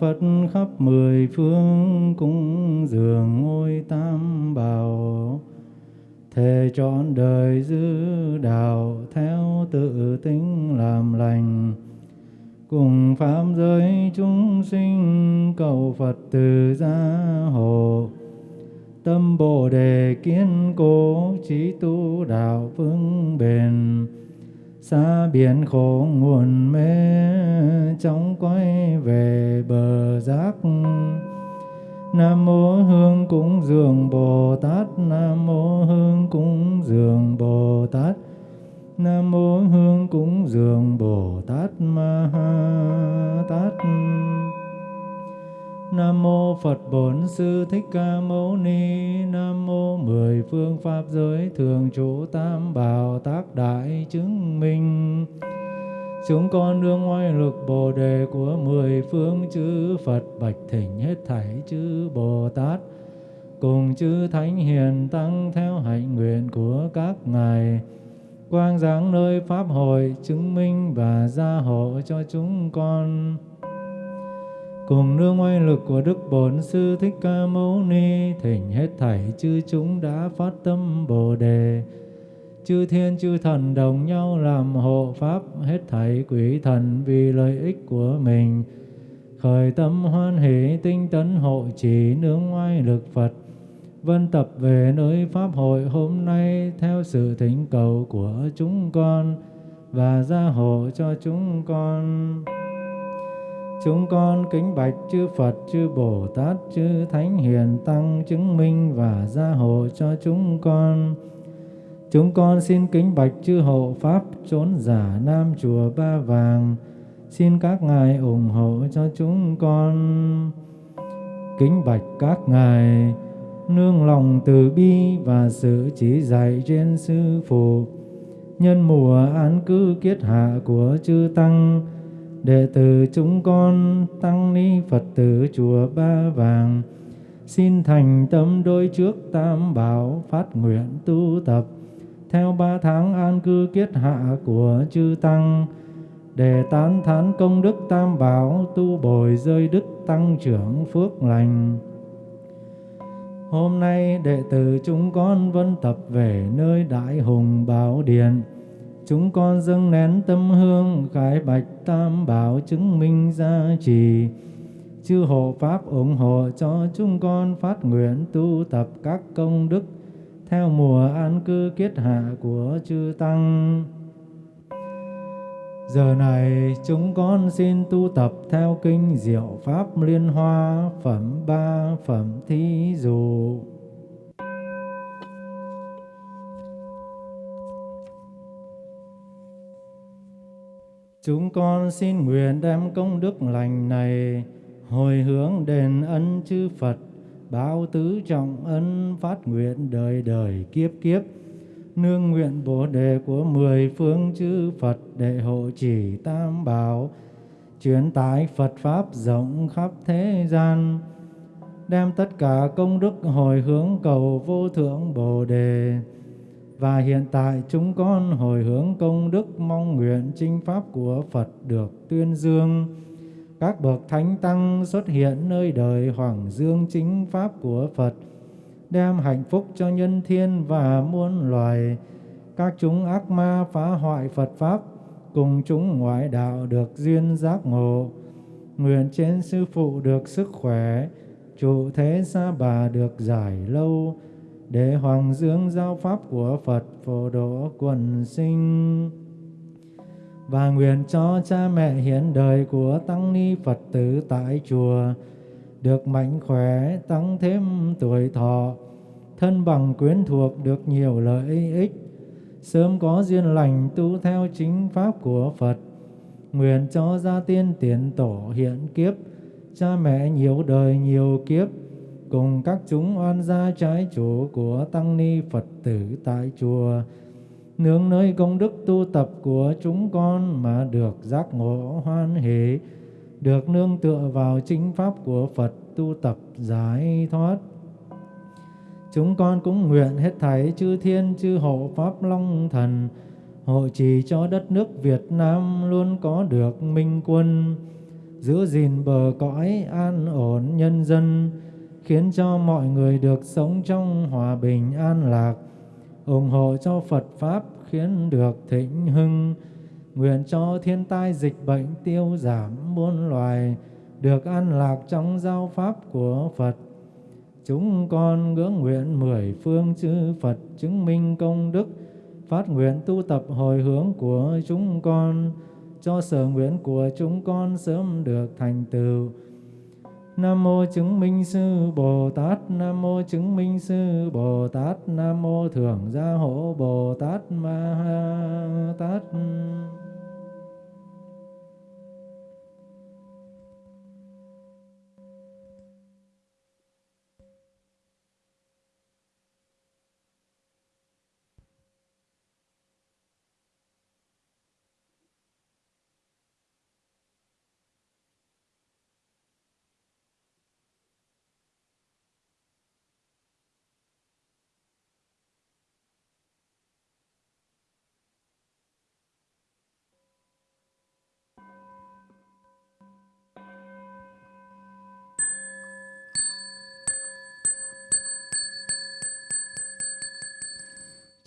phật khắp mười phương cung dường ngôi tam bảo. Thề trọn đời giữ đạo theo tự tính làm lành. Cùng pháp giới chúng sinh, cầu Phật từ gia hộ. Tâm bồ đề kiên cố, trí tu đạo vững bền xa biển khổ nguồn mê, chóng quay về bờ giác Nam mô Hương cúng dường Bồ Tát, Nam mô Hương cúng dường Bồ Tát, Nam mô Hương cúng dường Bồ Tát Ma Ha Tát. Nam mô Phật Bổn Sư Thích Ca Mâu Ni. Nam mô mười phương pháp giới thường trụ tam bảo tác đại chứng minh. Chúng con đương oai lực Bồ đề của mười phương chư Phật bạch thỉnh hết thảy chư Bồ Tát. Cùng chư Thánh Hiền Tăng theo hạnh nguyện của các ngài. Quang giáng nơi pháp hội chứng minh và gia hộ cho chúng con cùng nương oai lực của Đức Bổn Sư Thích Ca Mâu Ni, thỉnh hết thảy chư chúng đã phát tâm Bồ đề chư thiên chư thần đồng nhau làm hộ pháp, hết thảy quỷ thần vì lợi ích của mình khởi tâm hoan hỷ tinh tấn hộ trì nương oai lực Phật, vân tập về nơi pháp hội hôm nay theo sự thỉnh cầu của chúng con và gia hộ cho chúng con. Chúng con kính bạch chư Phật, chư Bồ Tát, chư Thánh Hiền Tăng chứng minh và gia hộ cho chúng con. Chúng con xin kính bạch chư hộ Pháp trốn giả Nam Chùa Ba Vàng. Xin các ngài ủng hộ cho chúng con. Kính bạch các ngài nương lòng từ bi và sự chỉ dạy trên sư phụ nhân mùa an cư kiết hạ của chư tăng đệ tử chúng con tăng ni phật tử chùa ba vàng, xin thành tâm đôi trước tam bảo, phát nguyện tu tập theo ba tháng an cư kiết hạ của chư tăng, để tán thán công đức tam bảo, tu bồi rơi đức tăng trưởng phước lành Hôm nay đệ tử chúng con vân tập về nơi Đại Hùng Bảo Điện. Chúng con dâng nén tâm hương, khải bạch tam bảo chứng minh gia trì. Chư hộ Pháp ủng hộ cho chúng con phát nguyện tu tập các công đức theo mùa an cư kiết hạ của chư Tăng. Giờ này chúng con xin tu tập theo kinh Diệu Pháp Liên Hoa phẩm ba phẩm thí dụ. Chúng con xin nguyện đem công đức lành này hồi hướng đền ân chư Phật, báo tứ trọng ân phát nguyện đời đời kiếp kiếp nương nguyện bồ đề của mười phương chư Phật để hộ trì tam bảo, truyền tải Phật Pháp rộng khắp thế gian, đem tất cả công đức hồi hướng cầu vô thượng bồ đề. Và hiện tại chúng con hồi hướng công đức mong nguyện chinh Pháp của Phật được tuyên dương. Các bậc thánh tăng xuất hiện nơi đời Hoàng Dương chính Pháp của Phật, đem hạnh phúc cho nhân thiên và muôn loài. Các chúng ác ma phá hoại Phật Pháp, cùng chúng ngoại đạo được duyên giác ngộ. Nguyện trên sư phụ được sức khỏe, trụ thế sa bà được giải lâu, để hoàng dương giáo pháp của Phật phổ độ quần sinh. Và nguyện cho cha mẹ hiện đời của tăng ni Phật tử tại chùa, được mạnh khỏe tăng thêm tuổi thọ thân bằng quyến thuộc được nhiều lợi ích sớm có duyên lành tu theo chính pháp của Phật nguyện cho gia tiên tiền tổ hiện kiếp cha mẹ nhiều đời nhiều kiếp cùng các chúng oan gia trái chủ của tăng ni Phật tử tại chùa nương nơi công đức tu tập của chúng con mà được giác ngộ hoan hỷ được nương tựa vào chính pháp của Phật tu tập giải thoát. Chúng con cũng nguyện hết thảy chư thiên chư hộ pháp long thần hộ trì cho đất nước Việt Nam luôn có được minh quân, giữ gìn bờ cõi an ổn nhân dân, khiến cho mọi người được sống trong hòa bình an lạc, ủng hộ cho Phật Pháp khiến được thịnh hưng, nguyện cho thiên tai dịch bệnh tiêu giảm muôn loài, được an lạc trong giáo pháp của Phật. Chúng con ngưỡng nguyện mười phương chư Phật chứng minh công đức, phát nguyện tu tập hồi hướng của chúng con, cho sở nguyện của chúng con sớm được thành tựu. Nam mô chứng minh sư Bồ Tát, Nam mô chứng minh sư Bồ Tát, Nam mô thượng gia hộ Bồ Tát Ma Ha Tát.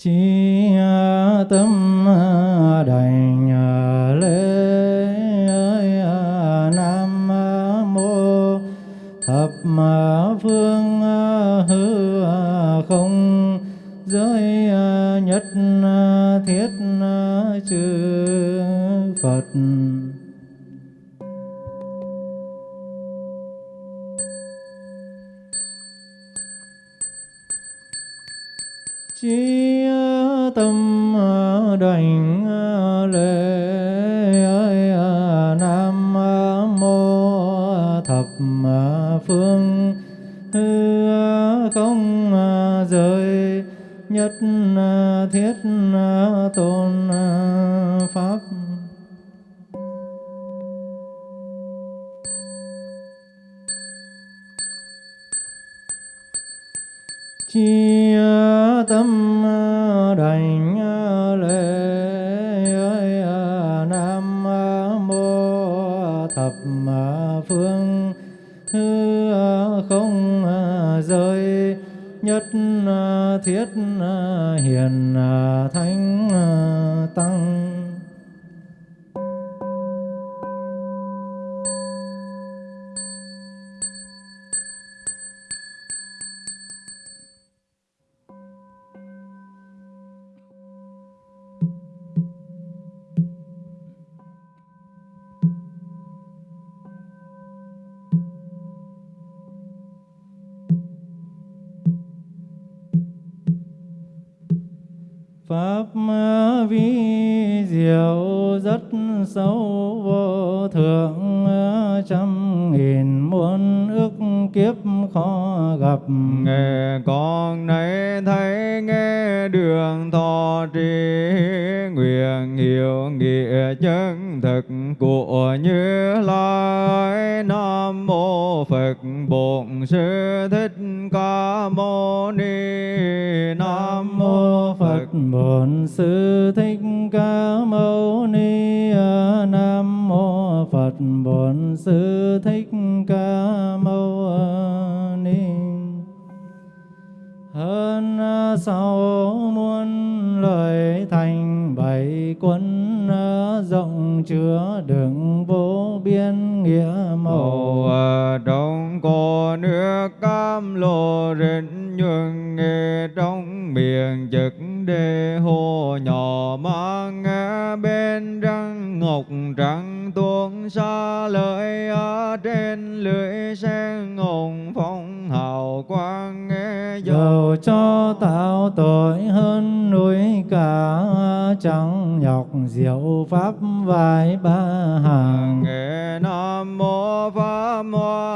Chi tâm thích ca mâu ni nam mô phật bổn sư thích ca mâu ni. Hơn sáu muôn lời thành bảy quân rộng chứa đựng vô biên nghĩa màu à, đông cô nước cam lồ rịnh nhuận nghe trong miệng trực đề hồ. Nhỏ mang nghe bên răng ngọc trắng tuôn xa lợi ở trên lưỡi sen ngồng phong hào quang nghe dầu cho tạo tội hơn núi cả chẳng nhọc diệu pháp vài ba hàng. Nghe nam mô pháp phật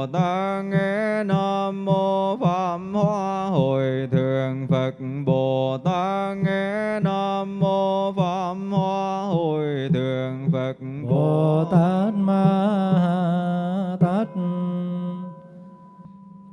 bồ tát nghe nam mô pháp hoa hồi thượng phật. Bồ tát nghe nam mô pháp hoa hồi thượng phật. Bồ tát ma tát.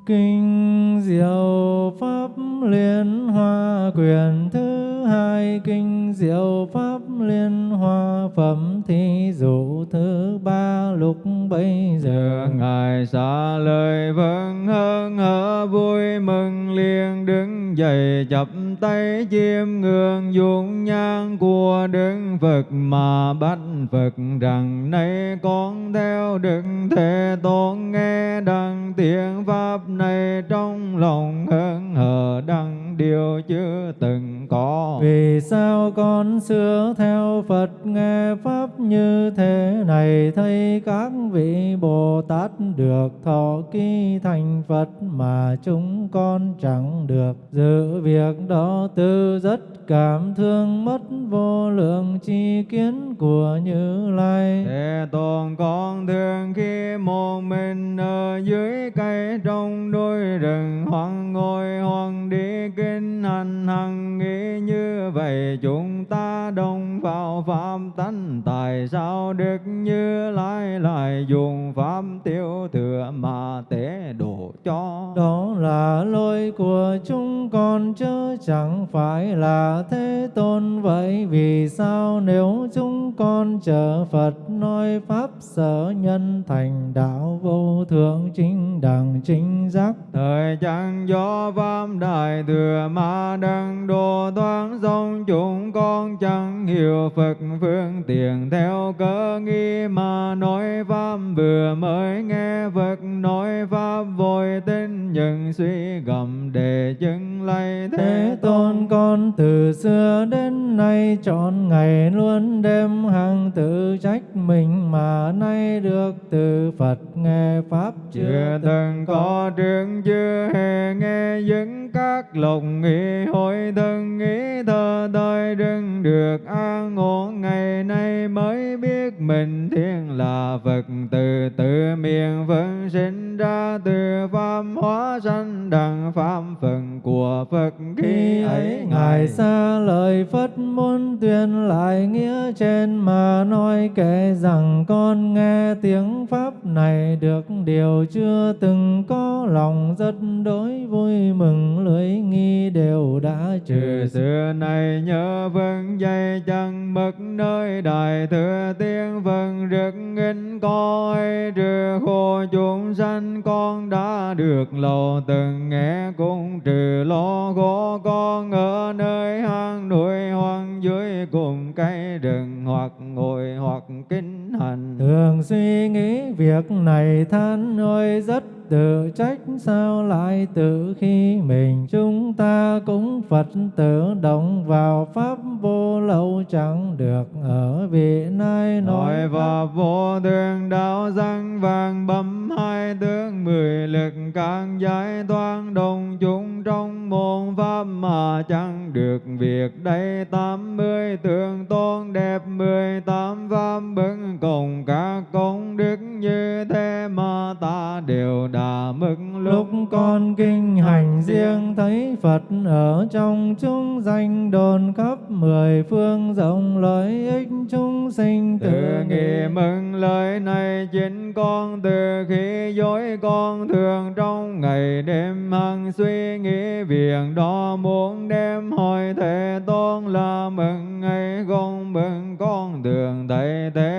Kinh Diệu Pháp Liên Hoa Quyền thứ hai Kinh Diệu Pháp Liên Hoa Phẩm Thí dụ thứ ba lúc bấy giờ Ngài xả lời vâng hơn hở vui mừng liền đứng dậy chập tay chiêm ngưỡng dung nhan của Đức Phật mà bắt Phật rằng nay con theo Đức Thế Tôn nghe đăng tiếng Pháp này trong lòng hân hờ đăng điều chưa từng có. Vì sao con xưa theo Phật nghe Pháp như thế này, Thấy các vị Bồ Tát được thọ ký thành Phật Mà chúng con chẳng được. Dự việc đó tư rất cảm thương, mất vô lượng chi kiến của Như Lai. Thế tôn con thương khi một mình ở dưới cây trong đôi rừng hoang ngồi hoang đi kinh hành hằng, nghĩ như vậy chúng ta đồng vào pháp tánh tại sao được như lai lại dùng pháp tiêu thừa mà tế độ cho? Đó là lỗi của chúng con chứ chẳng phải là thế tôn. Vậy Vì sao nếu chúng con chờ Phật nói Pháp sở nhân thành đạo vô thượng chính đẳng chính giác? Thời chẳng do pháp đại thừa mà đăng đồ toán dòng chúng con chẳng hiểu Phật phương tiện theo cơ nghi mà nói pháp vừa mới nghe Phật nói pháp vội tin nhưng suy gầm để chứng lay Thế tôn con từ xưa đến nay chọn ngày luôn đêm hàng tự trách mình mà nay được từ Phật nghe Pháp chưa từng có trường chưa hề nghe những các lòng nghĩ hội thân nghĩ thơ đời đừng được an ổn ngày nay mới biết mình thiên là Phật từ từ miệng phân sinh ra từ pháp hóa sanh đẳng pháp phần của Phật Khi ấy Ngài. Xa lời Phật môn tuyên lại nghĩa trên mà nói kể rằng con nghe tiếng Pháp này được điều chưa từng có lòng rất đối vui mừng lưỡi nghi đều đã trừ xưa này nhớ vâng dây chẳng mất nơi đại thừa tiên vâng rực nghinh coi trừ khổ chúng sanh con đã được đầu từng nghe cũng trừ lo có con ở nơi hang núi hoang dưới cùng cây rừng hoặc ngồi hoặc kinh hành. Thường suy nghĩ việc này than ơi, rất tự trách sao lại tự khi mình chúng ta cũng Phật tử động vào Pháp vô lậu chẳng được ở vị nay nói và vô thường đạo răng vàng bấm hai tướng mười lực càng giải toán đồng chúng trong môn pháp mà chẳng được việc đây. Tám mươi tượng tôn đẹp mười tám pháp bưng cùng các công đức như mà ta đều đã mức Lúc con kinh hành riêng thấy Phật ở trong chúng danh đồn khắp mười phương rộng lợi ích chúng sinh từ tự nghị mừng lời này chính con từ khi dối con thường trong ngày đêm hằng suy nghĩ việc đó muốn đem hỏi thế tôn là mừng ngày không mừng con thường thấy thế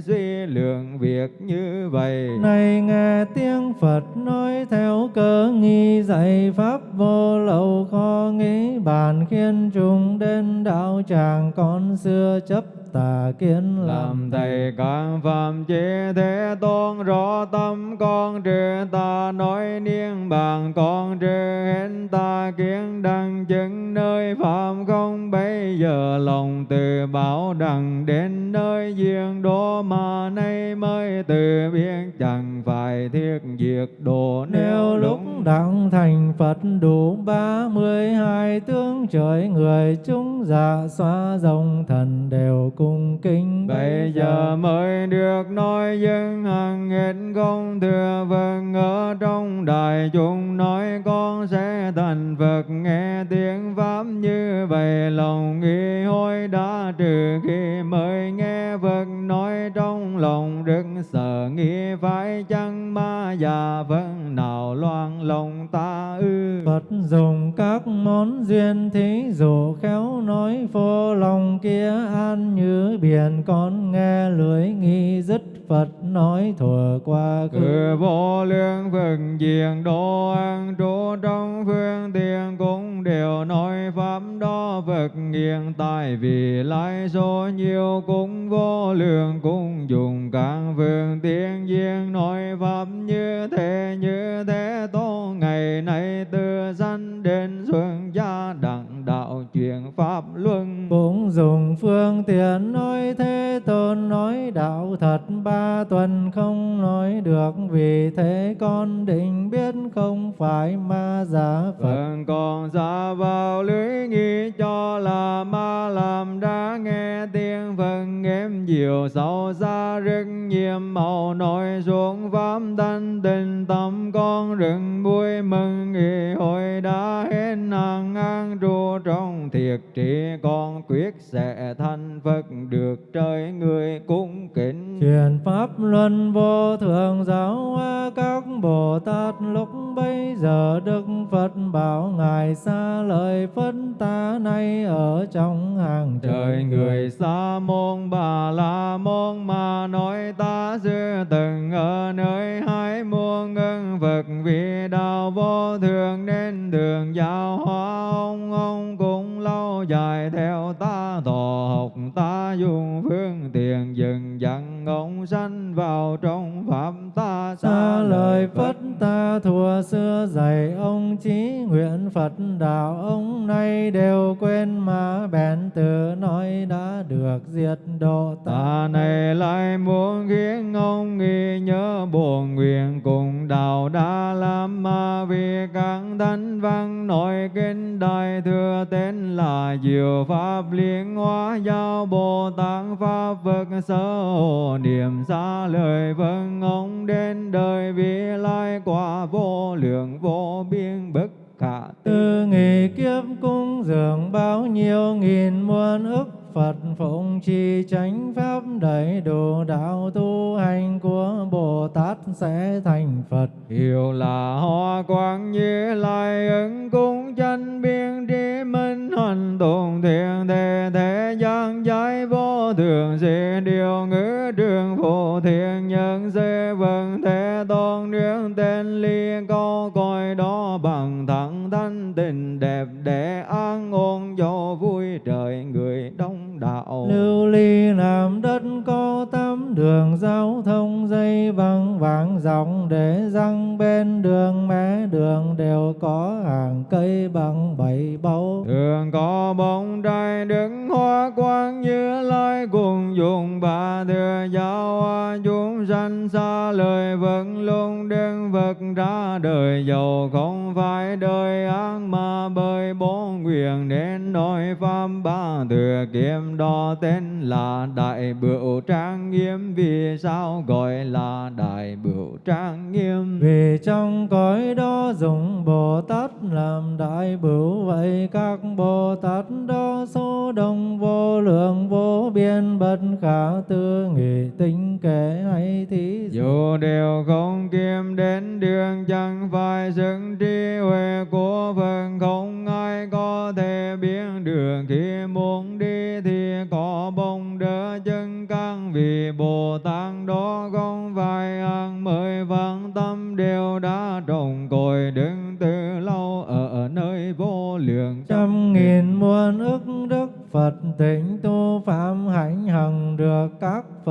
suy lượng việc như vậy. Này nghe tiếng Phật nói theo cơ nghi dạy Pháp vô lậu khó nghĩ. Bàn khiên trùng đến đạo tràng con xưa chấp tà kiến làm thầy các phạm chế thế tôn rõ tâm con trừ ta nói niên bàn con trừ hết ta kiến đăng lòng từ bảo đằng đến nơi duyên đô mà nay mới từ biết chẳng phải thiết diệt đồ. Nếu lúc đặng thành Phật đủ ba mươi hai tướng trời người chúng dạ xóa rồng thần đều cung kính Bây giờ. mới được nói dân hằng hết không thừa vâng ở trong đại chúng nói con sẽ thành Phật nghe tiếng Pháp như vậy, lòng nghi hối đã trừ khi mới nghe Phật nói trong lòng rất sợ, nghi phải chăng ma già vâng? Nào loan lòng ta ư. Phật dùng các món duyên thí dụ, khéo nói phô lòng kia, an như biển con nghe lưỡi nghi dứt Phật nói thuở qua khứ. Cử vô lượng Phật diện độ an trú trong phương tiện cũng đều nói pháp đó Phật hiện tại vì lai số nhiều cũng vô lượng cũng dùng các phương tiện duyên nói pháp như thế như thế tô. Ngày nay từ sanh đến xuân gia đặng đạo truyền pháp luân. Cũng dùng phương tiện nói đạo thật ba tuần không nói được, vì thế con định biết không phải ma giả Phật. Phật còn xa vào lưới nghi cho là ma làm đã nghe tiếng Phật êm dịu sâu xa rất nhiệm, màu nói xuống pháp thanh tình tâm con rừng vui mừng, nghỉ hội đã hết hàng an trụ trong thiệt trị con quyết sẽ thành Phật được trời người cung kính. Truyền pháp luân vô thượng giáo hóa các bồ tát lúc bấy giờ đức phật bảo ngài xa lời phân ta nay ở trong hàng trời người. xa môn bà la môn mà nói ta xưa từng ở nơi hai muôn ngân Phật vì đạo vô thường nên đường giáo hóa dài theo ta thọ học ta dùng phương tiện dừng dặn ông sanh vào trong pháp. Ta xa lời phật. Ta thua xưa dạy ông chí nguyện phật. Đạo ông nay đều quên mà bèn từ nói đã được diệt độ ta ta này lại muốn khiến ông nghi nhớ buồn nguyện cùng đạo đã làm mà vì các thánh văn nội kinh đại thừa tên là diệu pháp liên hóa giao bồ tát pháp phật sơ hồ niệm xa lời vâng ông đến đời vì lai quả vô lượng vô biên bất khả tư từ nghề kiếp cung dường bao nhiêu nghìn muôn ức Phật phụng trì chánh pháp đầy đủ đạo tu hành của Bồ Tát sẽ thành Phật. Hiểu là hoa quang như lai ứng cung minh tụng thiện thế thế gian giải vô thường, dị điều ngữ trường phụ thiện, nhân dê vân thế tôn nương tên ly câu coi đó bằng thẳng thanh tình đẹp để an ổn cho vui trời người đông đạo. Lưu ly làm đất có tám đường giao thông dây bằng vàng dòng để răng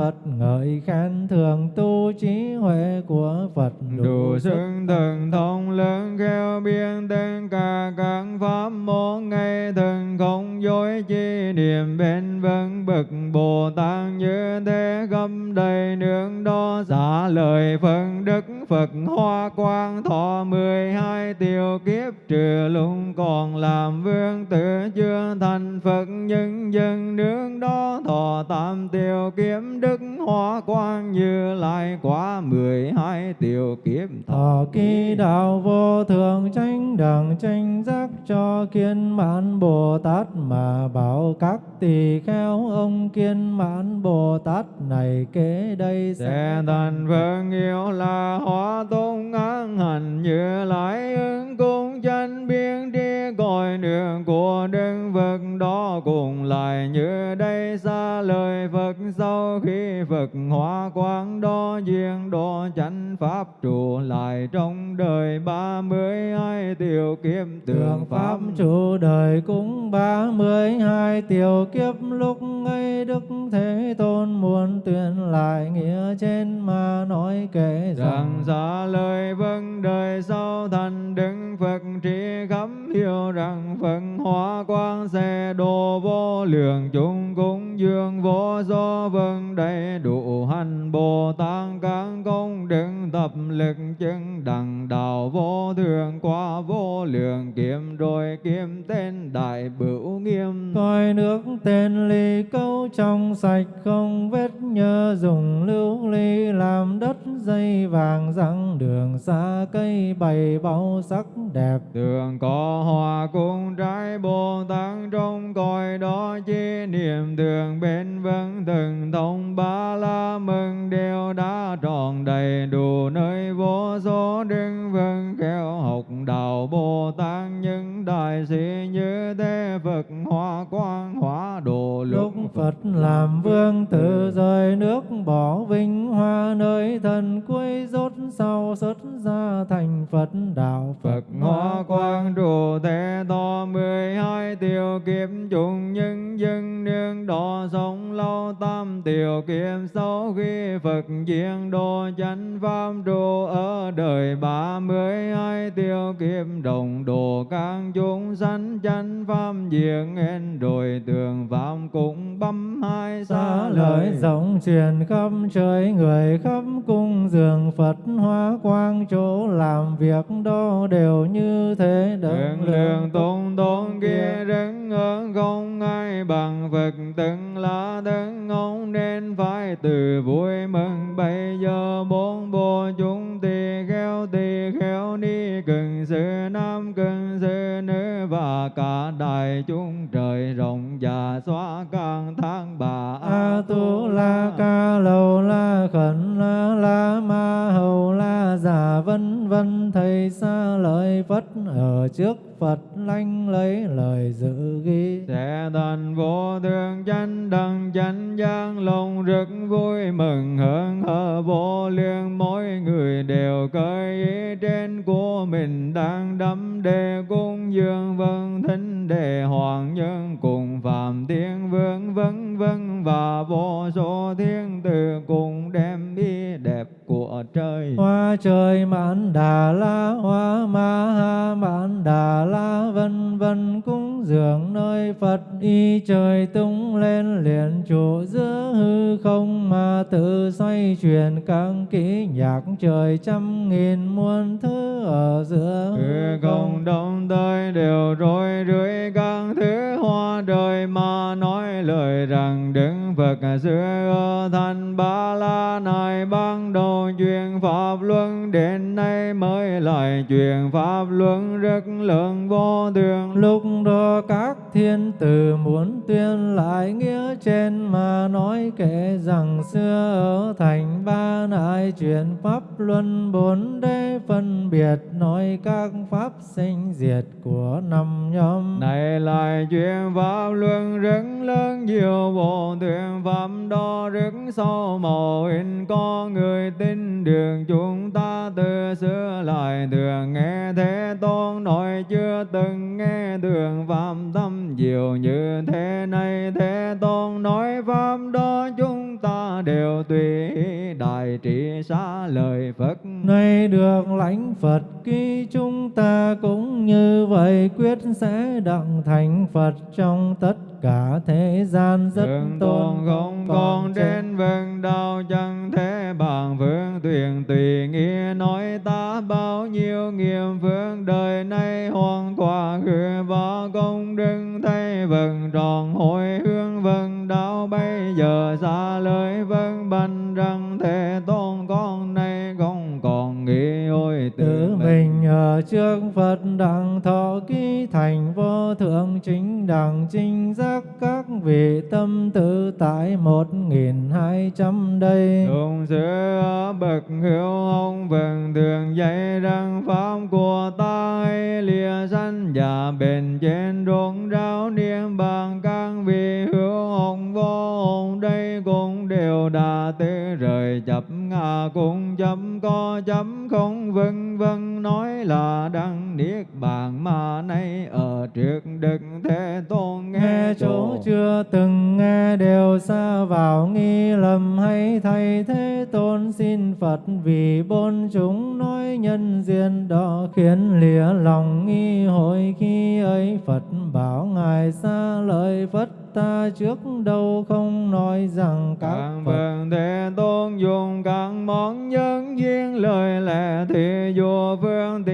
Phật ngợi khen thường tu trí huệ của Phật đủ xưng thần thông lớn khéo biên tên cả các pháp. Môn ngay thần không dối chi niệm bên vân bậc bồ tát như thế gâm đầy nương đó xả lời phân đức phật hoa quang thọ mười hai tiêu kiếp trừ lung còn làm vương tử chưa thành phật. Nhân dân nương đó thọ tam tiêu kiếm đức hoa quang như lai quá mười hai tiêu kiếp Thọ kỳ đạo vô thường tranh đẳng tranh giác cho kiên mãn Bồ Tát mà bảo các tỳ kheo ông kiên mãn Bồ Tát này kế đây sẽ thành Phật yêu là hóa tôn an hành như lại ứng cung chân biên đi cõi đường của Đức Phật đó cùng lại như đây xa lời Phật sau khi Phật hóa quang đó duyên đó chánh pháp trụ lại trong đời ba mươi hai tiểu kiếp tượng pháp trụ đời cũng ba mươi hai tiểu kiếp lúc ấy Đức Thế Tôn muốn tuyên lại nghĩa trên mà nói kể rằng xa lời vâng đời sau thành đứng Phật trí khắp hiểu rằng Phật hóa quang sẽ đồ vô lượng chúng cúng dường vô do vâng đầy đủ hành Bồ Tát các công đức tập lực chứng đẳng đạo vô thường qua vô lượng kiếm rồi kiếm tên đại bửu nghiêm. Coi nước tên ly câu trong sạch không vết nhơ dùng lưu ly làm đất dây vàng răng đường xa cây bày bao sắc đẹp. Tường có hoa cung trái bồ tát trong cõi đó chi niệm. Thường bên vân từng thông ba la mừng đều đã tròn đầy đủ nơi vô số đức vân khéo học đạo bồ tát những đại sĩ như thế phật hoa quang hóa độ lúc phật làm vương tử rời nước, bỏ vinh hoa nơi thần cuối rốt, sau xuất ra thành phật, đạo phật hoa quang trụ thế to mười hai tiểu kiếm trùng nhân dân nương đỏ sống lâu tam tiểu kiếm sau khi phật diện đồ chánh pháp trụ ở đời ba mươi hai tiểu kiếm đồng đồ các chúng sanh chánh pháp diện en rồi tường phạm cũng bấm hai xa lời rộng truyền khắp trời người khắp cung dường Phật hoa quang chỗ làm việc đó đều như thế. Đấng lượng tôn tôn kia đấng ở không ai bằng Phật từng là đấng ông nên phải từ vui mừng. Bây giờ bốn bộ chúng tỳ kheo tỳ kheo ni cần sư nam cần và cả đại chúng trời rộng và xóa căn tháng bà a tu la ca lầu la khẩn la la ma vân vân, thầy xa lời phất, ở trước Phật lanh lấy lời dự ghi. Sẽ thành vô thượng chánh đẳng, chánh giác lòng rực vui mừng hưởng hở vô lượng mỗi người đều cởi ý trên của mình, đang đắm đề cung dương vân thính đề hoàng nhân cùng phạm thiên vương vân vân và vô số thiên từ cùng trời. Hoa trời mãn đà la hoa ma ha mãn đà la vân vân cúng dường nơi phật. Y trời tung lên liền trụ giữa hư không mà tự xoay chuyển các kỹ nhạc. Trời trăm nghìn muôn thứ ở giữa hư không. đông tới đều rối rưới các thứ hoa đời mà nói lời rằng đứng Phật xưa thành ba la này ban đầu Chuyện pháp luân đến nay mới lại truyền pháp luân rất lượng vô thường. Lúc đó các thiên tử muốn tuyên lại nghĩa trên mà nói kể rằng xưa ở thành ba nại truyền pháp luân bốn đế phân biệt, nói các pháp sinh diệt của năm nhóm. Này lại chuyện pháp luân rất lớn nhiều bộ thuyền pháp đó rất sâu màu. In có người tin đường chúng ta từ xưa lại thường nghe thế tôn nói chưa từng nghe đường pháp tâm diệu như thế này. Thế tôn nói pháp đó chúng ta đều tùy đại trị xá lời Phật. Nay được lãnh Phật ký chúng ta cũng như vậy quyết sẽ đặng thành Phật trong tất cả thế gian rất Thượng tôn không còn trên vân đạo tại một trước đâu không nói rằng các các phật vâng thế tôn dùng các món nhân duyên lời lẽ thì vua phương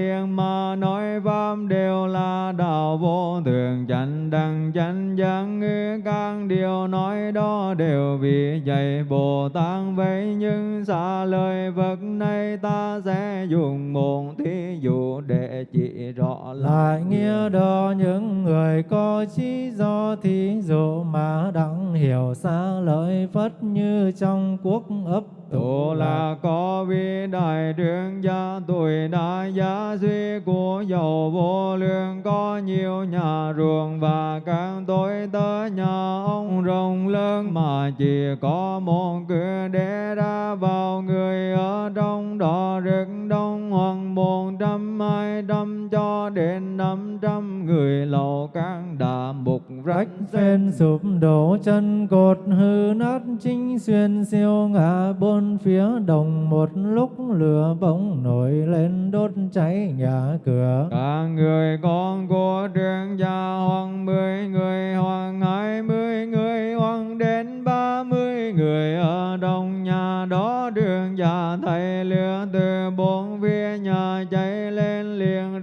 chánh chánh giác ngữ các điều nói đó đều vì dạy bồ tát. Vậy nhưng xa lời vật này, ta sẽ dùng một thí dụ để chỉ rõ lại nghĩa đó. Những người có trí do thí dụ mà đặng hiểu xa lợi phất như trong quốc ấp Tổ là có vị đại trương gia tuổi đại gia duy của giàu vô lượng có nhiều nhà ruộng và các tôi tớ nhà ông rộng lớn mà chỉ có một cửa để ra vào người ở trong đó rất đông hoặc một trăm hai trăm cho đến năm trăm người lầu các đà mục rách phen phên sụp đổ chân cột, hư nát chính xuyên siêu ngã bốn phía đồng một lúc lửa bỗng nổi lên đốt cháy nhà cửa. Các người con của trường gia hoặc mười người hoặc hai mươi người hoặc đến ba mươi người ở đông nhà đó. Đường gia thầy lửa từ bốn phía nhà cháy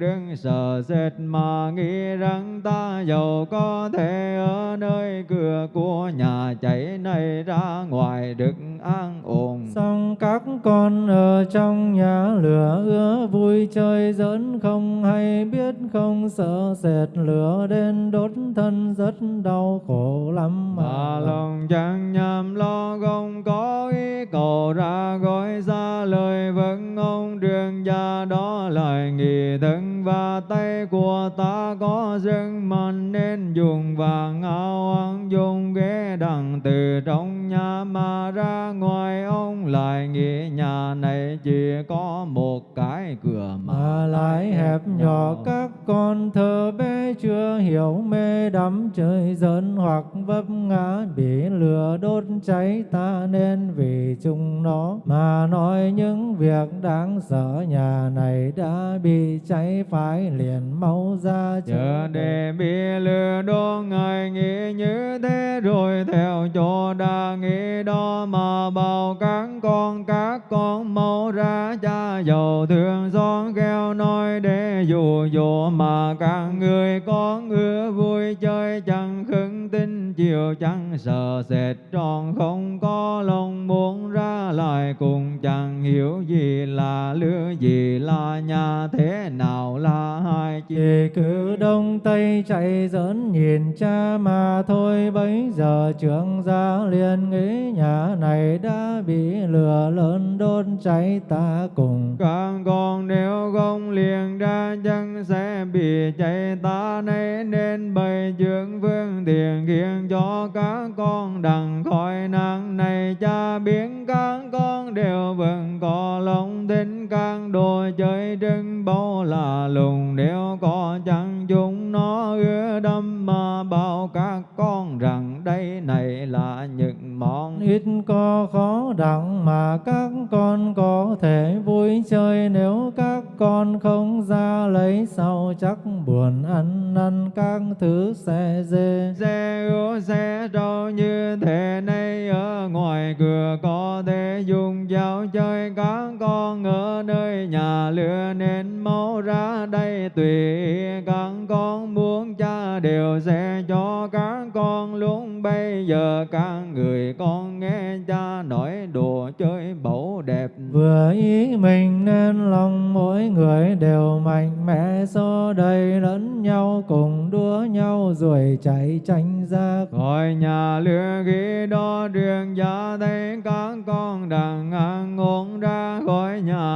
đừng sợ sệt mà nghĩ rằng ta giàu có thể ở nơi cửa của nhà cháy này ra ngoài được an ổn. Xong các con ở trong nhà lửa ưa vui chơi giỡn không hay biết không? Sợ sệt lửa đến đốt thân rất đau khổ lắm mà. Mà lòng chẳng nhằm lo không có ý cầu ra gói ra lời gia đó lại nghị thân và tay của ta có dâng mạnh nên dùng vàng áo ăn dùng ghế đằng từ trong nhà mà ra ngoài. Ông lại nghĩ nhà này chỉ có một cái cửa mà mà lại hẹp nhỏ. các con thơ bé chưa hiểu mê đắm chơi giỡn hoặc vấp ngã bị lửa đốt cháy ta nên vì chúng nó mà nói những việc đáng sợ. Nhà này đã bị cháy phải liền mau ra chờ để bị lừa đốt ngài nghĩ như thế rồi theo chỗ đa nghĩ đó mà bảo các con các con mau ra cha giàu thương nói để dù dỗ mà các người có ngứa vui chơi chẳng khứng tin chiều chẳng sợ sệt tròn không có lòng muốn ra lại cùng chẳng hiểu gì là lứa gì là nhà thế nào là hai chi. Chỉ cứ đông tây chạy dẫn nhìn cha mà thôi. Bấy giờ trưởng gia liền nghĩ nhà này đã bị lửa lớn đốt cháy ta cùng. Các con nếu không liền ra chân sẽ bị cháy ta nay nên bày trưởng vương tiền khiến cho các con đằng khỏi nắng này. Cha biến các đều vẫn có lòng tin các đồ chơi trưng bao là lùng. Nếu có chẳng chúng nó ưa đâm mà bảo các con rằng đây này là những món ít có khó đặng mà các con có thể vui chơi. Nếu các con không ra lấy sau chắc buồn ăn năn các thứ xe dê. Xe ưa xe trâu như thế này, ở ngoài cửa có nhà lửa nên mau ra đây. Tùy các con muốn cha đều sẽ cho các con. Lúc bây giờ các người con nghe cha nói đùa chơi bẩu đẹp. Vừa ý mình nên lòng mỗi người đều mạnh mẽ. Xô đầy lẫn nhau cùng đua nhau ruồi chạy tranh ra. Khỏi nhà lửa ghi đó đường gia thấy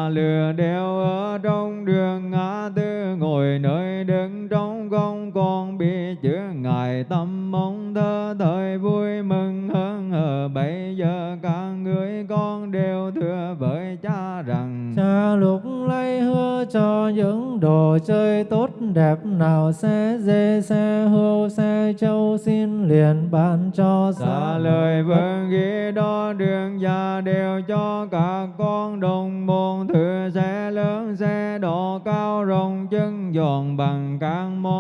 lửa đều ở trong đường ngã tư ngồi nơi đứng trong không còn bị chứa. Ngài tâm mong thơ thời vui mừng hơn. Ở bây giờ các người con đều thưa với cha rằng cha lúc lấy hứa cho những đồ chơi tốt đẹp nào xe dê xe hươu xe châu xin liền ban cho xa lời vâng ghi đó đường già đều cho các con giòn bằng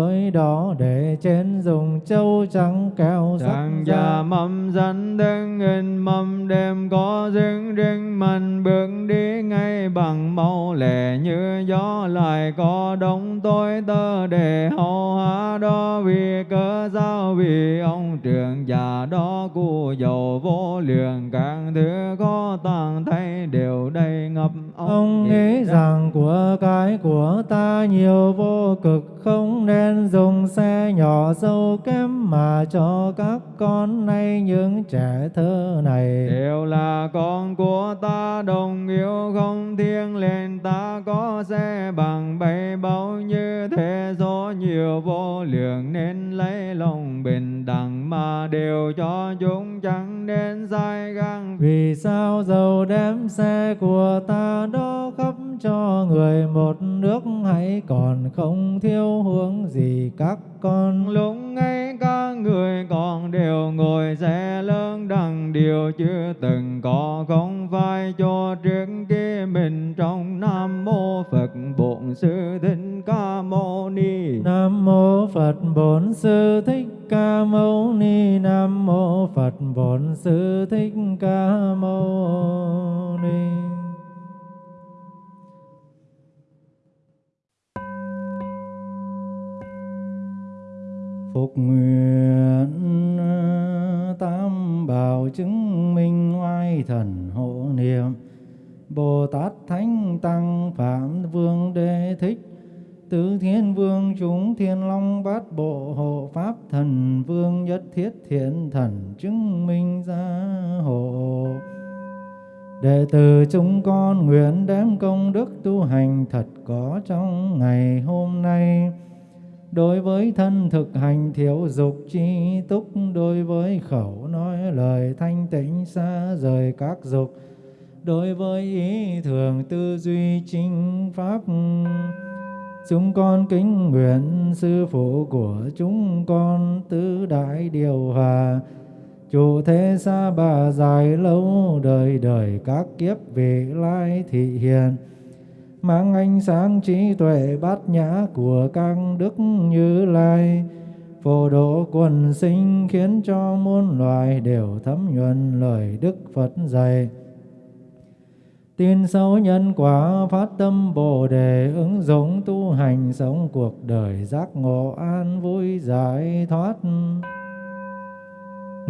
gối đỏ để trên dùng châu trắng keo Chẳng già mầm dẫn đứng in mầm đêm có dưng rinh mình bước đi ngay bằng màu lẻ như gió lại. Có đông tôi tơ để hầu hạ đó vì cơ giao vì ông trưởng già đó cu dầu vô lượng. Càng thứ có tàng thay đều đầy ngập ông, nghĩ rằng của cái của ta nhiều vô cực không nên dùng xe nhỏ sâu kém mà cho các con nay những trẻ thơ này. Đều là con của ta đồng yêu không thiêng lên ta có xe bằng bay bao như thế số nhiều vô lượng nên lấy lòng bình đẳng mà đều cho chúng chẳng nên sai găng. Vì sao giàu đem xe của ta đó cho người một nước hãy còn không thiếu hướng gì các con. Lúc ấy các người còn đều ngồi xe lớn đằng điều chưa từng có không phải cho trước kia mình trong nam mô phật bổn sư thích ca mâu ni. Nam mô phật bổn sư thích ca mâu ni. Nam mô phật bổn sư thích ca mâu ni Phục nguyện tam bảo chứng minh oai thần hộ niệm. Bồ Tát Thánh Tăng Phạm Vương Đế Thích, Tứ Thiên Vương chúng Thiên Long Bát Bộ Hộ Pháp Thần Vương Nhất Thiết Thiện Thần chứng minh gia hộ. Đệ tử chúng con nguyện đem công đức tu hành thật có trong ngày hôm nay đối với thân thực hành thiếu dục chi túc, đối với khẩu nói lời thanh tịnh xa rời các dục, đối với ý thường tư duy chính pháp, chúng con kính nguyện sư phụ của chúng con tứ đại điều hòa. Chủ thế xa bà dài lâu đời đời các kiếp vị lai thị hiền mang ánh sáng trí tuệ bát nhã của các đức như lai. Phổ độ quần sinh khiến cho muôn loài đều thấm nhuần lời đức phật dạy. Tin sâu nhân quả phát tâm bồ đề ứng dụng tu hành sống cuộc đời giác ngộ an vui giải thoát.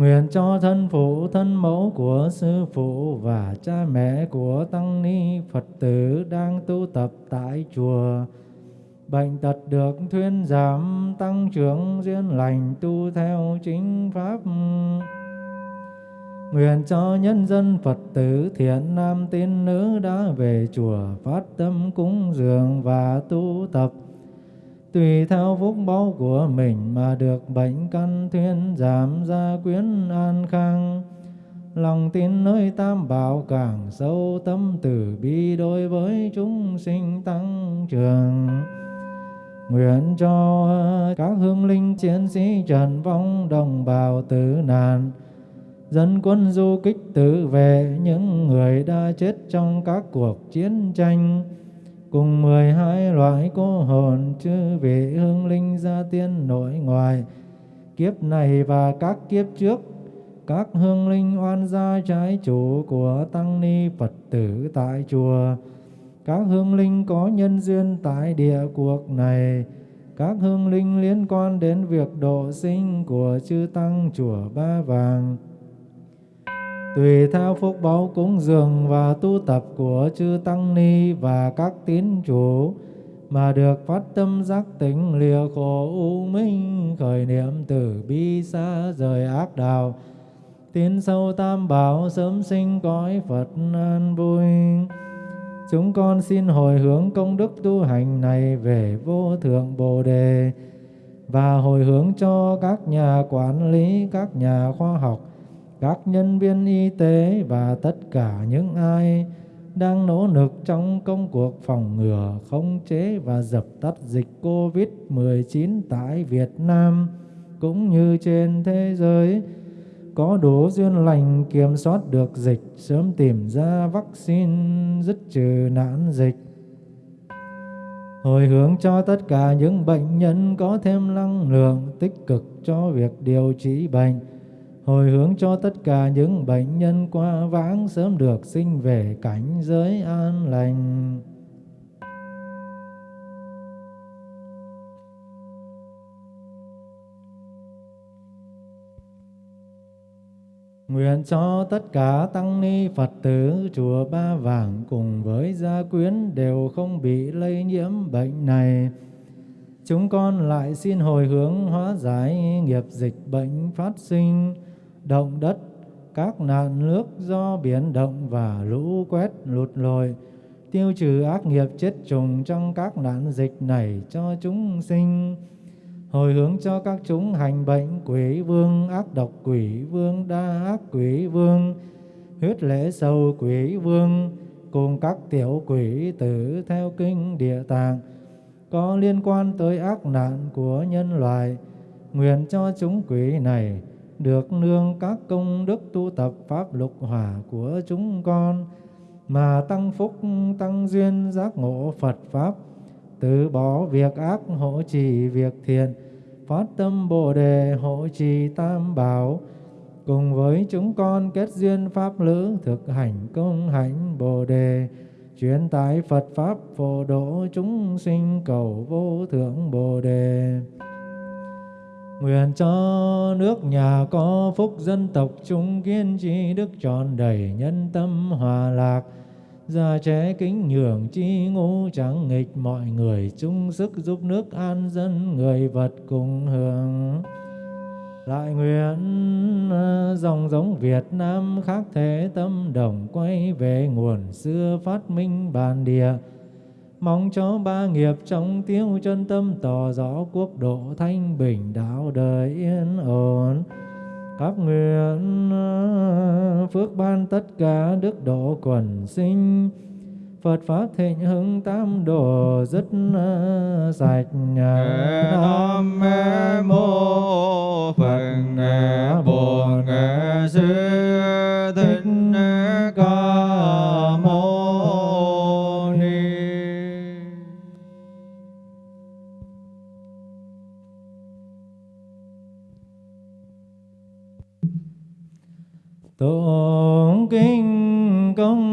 Nguyện cho thân phụ, thân mẫu của sư phụ và cha mẹ của tăng ni Phật tử đang tu tập tại chùa. Bệnh tật được thuyên giảm, tăng trưởng duyên lành tu theo chính pháp. Nguyện cho nhân dân Phật tử thiện nam tín nữ đã về chùa phát tâm cúng dường và tu tập tùy theo phúc báu của mình mà được bệnh căn thuyên giảm gia quyến an khang. Lòng tin nơi tam bảo càng sâu, tâm từ bi đối với chúng sinh tăng trưởng. Nguyện cho các hương linh chiến sĩ trần vong đồng bào tử nạn, dân quân du kích tự vệ những người đã chết trong các cuộc chiến tranh cùng mười hai loại cô hồn chư vị hương linh gia tiên nội ngoại kiếp này và các kiếp trước các hương linh oan gia trái chủ của tăng ni phật tử tại chùa. Các hương linh có nhân duyên tại địa cuộc này, các hương linh liên quan đến việc độ sinh của chư tăng chùa Ba Vàng. Tùy theo phúc báo cúng dường và tu tập của chư tăng ni và các tín chủ mà được phát tâm giác tỉnh lìa khổ u minh khởi niệm từ bi xa rời ác đạo tiến sâu tam bảo sớm sinh cõi Phật an vui. Chúng con xin hồi hướng công đức tu hành này về vô thượng Bồ Đề và hồi hướng cho các nhà quản lý, các nhà khoa học, các nhân viên y tế và tất cả những ai đang nỗ lực trong công cuộc phòng ngừa, khống chế và dập tắt dịch COVID-19 tại Việt Nam cũng như trên thế giới có đủ duyên lành kiểm soát được dịch, sớm tìm ra vaccine dứt trừ nạn dịch. Hồi hướng cho tất cả những bệnh nhân có thêm năng lượng tích cực cho việc điều trị bệnh. Hồi hướng cho tất cả những bệnh nhân qua vãng sớm được sinh về cảnh giới an lành. Nguyện cho tất cả tăng ni Phật tử chùa Ba Vàng cùng với gia quyến đều không bị lây nhiễm bệnh này. Chúng con lại xin hồi hướng hóa giải nghiệp dịch bệnh phát sinh, động đất, các nạn nước do biển động và lũ quét lụt lội, tiêu trừ ác nghiệp chết trùng trong các nạn dịch này cho chúng sinh hồi hướng cho các chúng hành bệnh quỷ vương ác độc quỷ vương đa ác quỷ vương huyết lễ sầu quỷ vương cùng các tiểu quỷ tử theo kinh địa tạng có liên quan tới ác nạn của nhân loại nguyện cho chúng quỷ này được nương các công đức tu tập pháp lục hỏa của chúng con, mà tăng phúc, tăng duyên giác ngộ Phật pháp. Từ bỏ việc ác hộ trì việc thiện, phát tâm bồ đề hộ trì tam bảo. Cùng với chúng con kết duyên pháp lữ, thực hành công hạnh bồ đề, truyền tải Phật pháp phổ độ chúng sinh cầu vô thượng bồ đề. Nguyện cho nước nhà có phúc dân tộc chúng kiên trì đức tròn đầy nhân tâm hòa lạc Già trẻ kính nhường chi ngũ chẳng nghịch mọi người, chung sức giúp nước an dân người vật cùng hưởng. Lại nguyện à, dòng giống Việt Nam khác thế tâm đồng quay về nguồn xưa phát minh bản địa. Mong cho ba nghiệp trong tiêu chân tâm tỏ rõ quốc độ thanh bình đạo đời yên ổn. Các nguyện phước ban tất cả đức độ quần sinh. Phật Pháp thịnh hưng tam đồ rất sạch Nam mô Phật Bổn Sư Tụng kinh công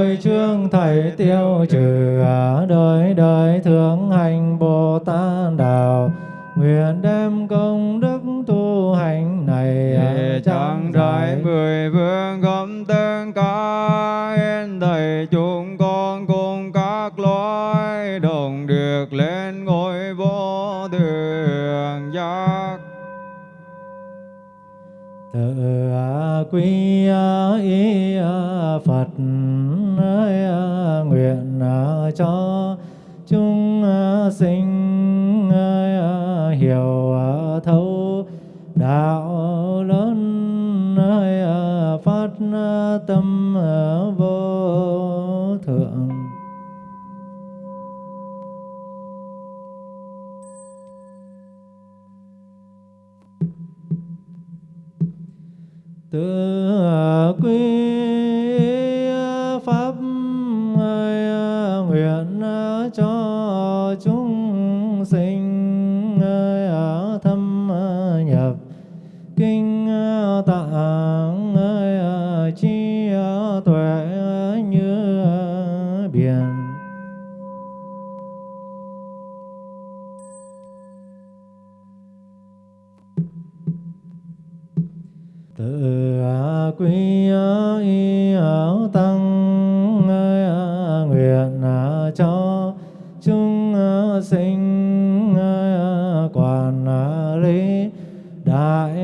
tội trương thầy tiêu trừ đời đời thượng hành Bồ Tát đạo Nguyện đem công đức tu hành này chẳng đại mười vương gom tương cả yên thầy chúng con cùng các loài đồng được lên ngôi vô thượng giác. Tự quy y Phật cho chúng à, sinh à, hiểu à, thấu đạo lớn phát tâm cho chúng sinh thâm nhập. Kinh ờ, tạng ờ, chi ờ, tuệ như biển. Tự quy y tăng na ni ờ, đại